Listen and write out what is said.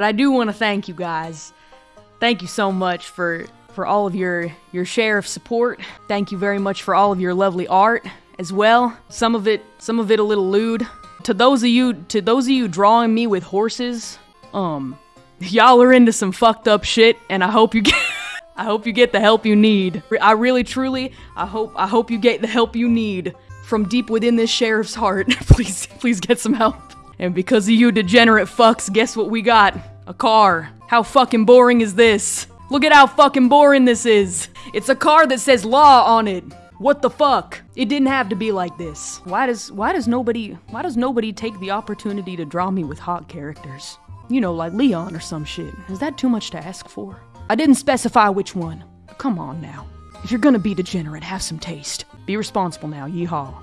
But I do want to thank you guys. Thank you so much for for all of your your share of support. Thank you very much for all of your lovely art as well. Some of it some of it a little lewd. To those of you to those of you drawing me with horses, um y'all are into some fucked up shit and I hope you get I hope you get the help you need. I really truly I hope I hope you get the help you need from deep within this sheriff's heart. please please get some help. And because of you degenerate fucks, guess what we got? A car. How fucking boring is this? Look at how fucking boring this is. It's a car that says law on it. What the fuck? It didn't have to be like this. Why does why does nobody why does nobody take the opportunity to draw me with hot characters? You know, like Leon or some shit. Is that too much to ask for? I didn't specify which one. Come on now. If you're gonna be degenerate, have some taste. Be responsible now, yeehaw.